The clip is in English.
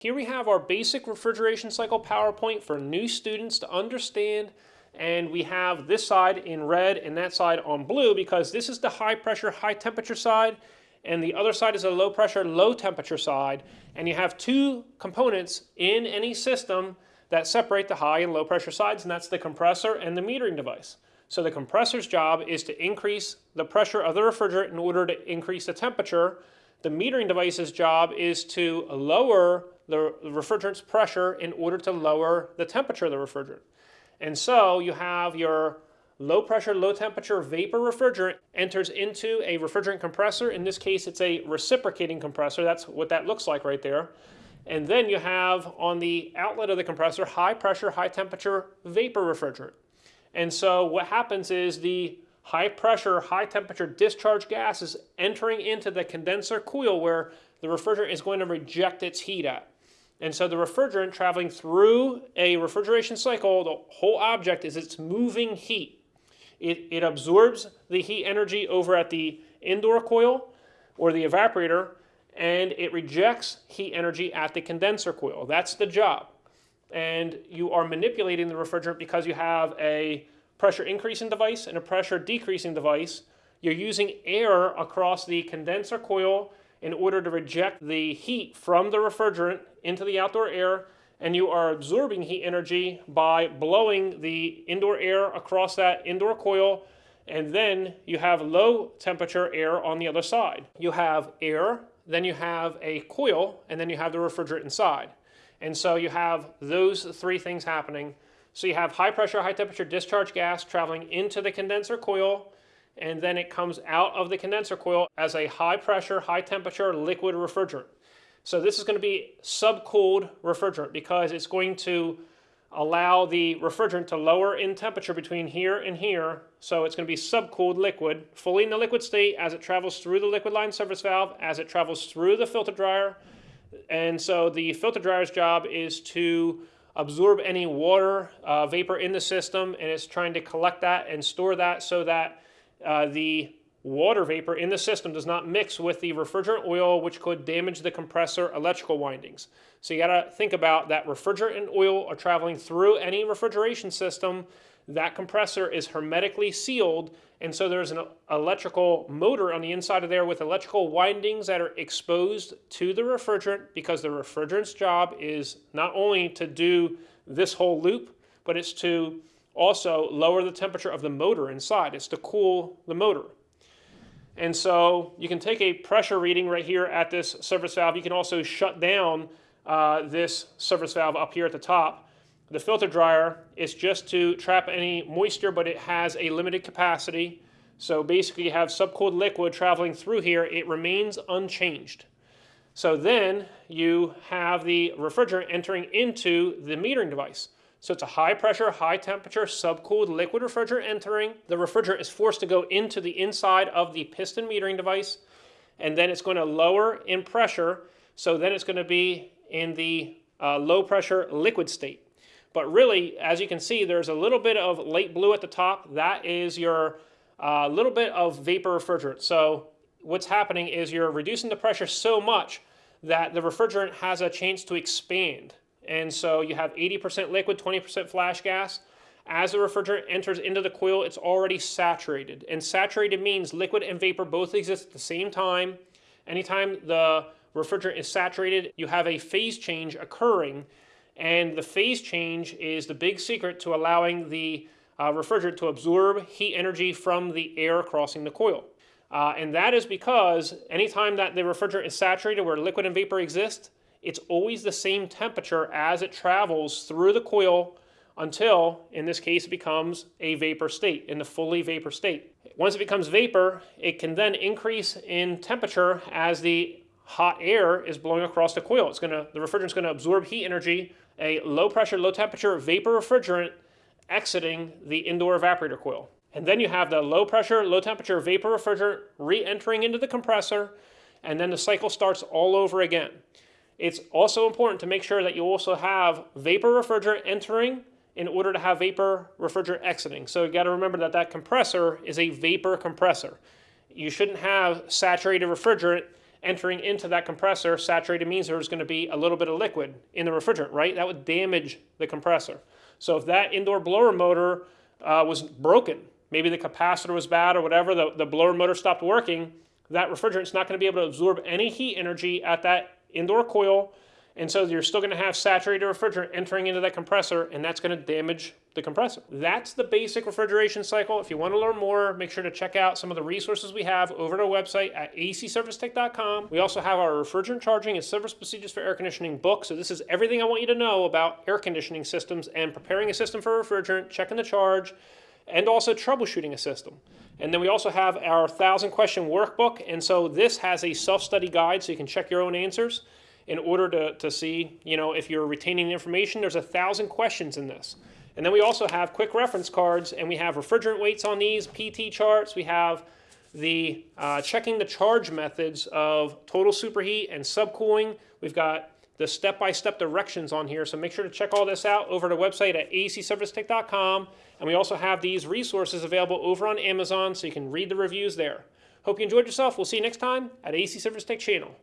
Here we have our basic refrigeration cycle PowerPoint for new students to understand and we have this side in red and that side on blue because this is the high pressure, high temperature side and the other side is a low pressure, low temperature side and you have two components in any system that separate the high and low pressure sides and that's the compressor and the metering device. So the compressor's job is to increase the pressure of the refrigerant in order to increase the temperature. The metering device's job is to lower the refrigerant's pressure in order to lower the temperature of the refrigerant. And so you have your low pressure, low temperature vapor refrigerant enters into a refrigerant compressor. In this case, it's a reciprocating compressor. That's what that looks like right there. And then you have on the outlet of the compressor, high pressure, high temperature vapor refrigerant. And so what happens is the high pressure, high temperature discharge gas is entering into the condenser coil where the refrigerant is going to reject its heat at. And so the refrigerant traveling through a refrigeration cycle, the whole object is it's moving heat. It, it absorbs the heat energy over at the indoor coil or the evaporator and it rejects heat energy at the condenser coil. That's the job. And you are manipulating the refrigerant because you have a pressure increasing device and a pressure decreasing device. You're using air across the condenser coil in order to reject the heat from the refrigerant into the outdoor air and you are absorbing heat energy by blowing the indoor air across that indoor coil and then you have low temperature air on the other side. You have air, then you have a coil, and then you have the refrigerant inside. And so you have those three things happening. So you have high pressure, high temperature discharge gas traveling into the condenser coil, and then it comes out of the condenser coil as a high pressure, high temperature liquid refrigerant. So this is going to be subcooled refrigerant because it's going to allow the refrigerant to lower in temperature between here and here. So it's going to be subcooled liquid, fully in the liquid state as it travels through the liquid line service valve, as it travels through the filter dryer. And so the filter dryer's job is to absorb any water uh, vapor in the system and it's trying to collect that and store that so that uh, the water vapor in the system does not mix with the refrigerant oil, which could damage the compressor electrical windings. So you got to think about that refrigerant and oil are traveling through any refrigeration system. That compressor is hermetically sealed, and so there's an electrical motor on the inside of there with electrical windings that are exposed to the refrigerant because the refrigerant's job is not only to do this whole loop, but it's to also lower the temperature of the motor inside. It's to cool the motor. And so you can take a pressure reading right here at this service valve. You can also shut down uh, this service valve up here at the top. The filter dryer is just to trap any moisture, but it has a limited capacity. So basically you have subcooled liquid traveling through here. It remains unchanged. So then you have the refrigerant entering into the metering device. So it's a high pressure, high temperature, subcooled liquid refrigerant entering. The refrigerant is forced to go into the inside of the piston metering device, and then it's going to lower in pressure. So then it's going to be in the uh, low pressure liquid state. But really, as you can see, there's a little bit of light blue at the top. That is your uh, little bit of vapor refrigerant. So what's happening is you're reducing the pressure so much that the refrigerant has a chance to expand. And so you have 80% liquid, 20% flash gas. As the refrigerant enters into the coil, it's already saturated. And saturated means liquid and vapor both exist at the same time. Anytime the refrigerant is saturated, you have a phase change occurring. And the phase change is the big secret to allowing the uh, refrigerant to absorb heat energy from the air crossing the coil. Uh, and that is because anytime that the refrigerant is saturated where liquid and vapor exist, it's always the same temperature as it travels through the coil until, in this case, it becomes a vapor state, in the fully vapor state. Once it becomes vapor, it can then increase in temperature as the hot air is blowing across the coil. It's gonna, the refrigerant's gonna absorb heat energy, a low pressure, low temperature vapor refrigerant exiting the indoor evaporator coil. And then you have the low pressure, low temperature vapor refrigerant re-entering into the compressor, and then the cycle starts all over again. It's also important to make sure that you also have vapor refrigerant entering in order to have vapor refrigerant exiting. So you got to remember that that compressor is a vapor compressor. You shouldn't have saturated refrigerant entering into that compressor. Saturated means there's going to be a little bit of liquid in the refrigerant, right? That would damage the compressor. So if that indoor blower motor uh, was broken, maybe the capacitor was bad or whatever, the, the blower motor stopped working, that refrigerant's not going to be able to absorb any heat energy at that indoor coil. And so you're still going to have saturated refrigerant entering into that compressor, and that's going to damage the compressor. That's the basic refrigeration cycle. If you want to learn more, make sure to check out some of the resources we have over at our website at acservicetech.com. We also have our refrigerant charging and service procedures for air conditioning book. So this is everything I want you to know about air conditioning systems and preparing a system for refrigerant, checking the charge, and also troubleshooting a system. And then we also have our 1,000 question workbook. And so this has a self-study guide so you can check your own answers in order to, to see, you know, if you're retaining the information. There's a 1,000 questions in this. And then we also have quick reference cards and we have refrigerant weights on these, PT charts. We have the uh, checking the charge methods of total superheat and subcooling. We've got the step-by-step directions on here. So make sure to check all this out over at our website at acservicetech.com. And we also have these resources available over on Amazon so you can read the reviews there. Hope you enjoyed yourself. We'll see you next time at AC Service Tech channel.